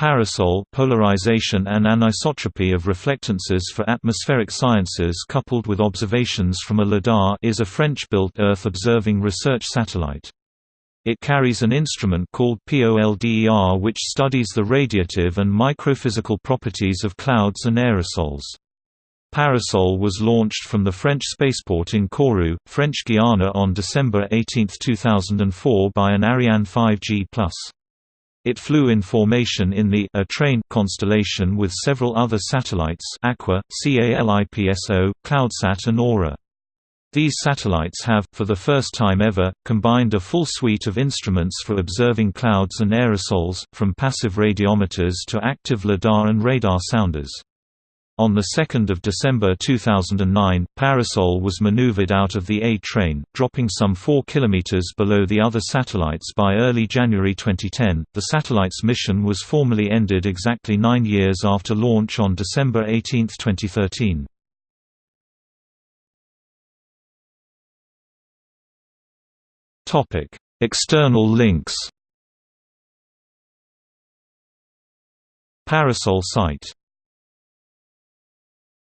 Parasol polarization and anisotropy of reflectances for atmospheric sciences coupled with observations from a LIDAR is a French-built Earth-observing research satellite. It carries an instrument called POLDER which studies the radiative and microphysical properties of clouds and aerosols. Parasol was launched from the French spaceport in Kourou, French Guiana on December 18, 2004 by an Ariane 5G+. It flew in formation in the A Train constellation with several other satellites Aqua, CALIPSO, CloudSat and Aura. These satellites have, for the first time ever, combined a full suite of instruments for observing clouds and aerosols, from passive radiometers to active LIDAR and radar sounders. On 2 December 2009, Parasol was maneuvered out of the A train, dropping some 4 km below the other satellites by early January 2010. The satellite's mission was formally ended exactly nine years after launch on December 18, 2013. External links Parasol site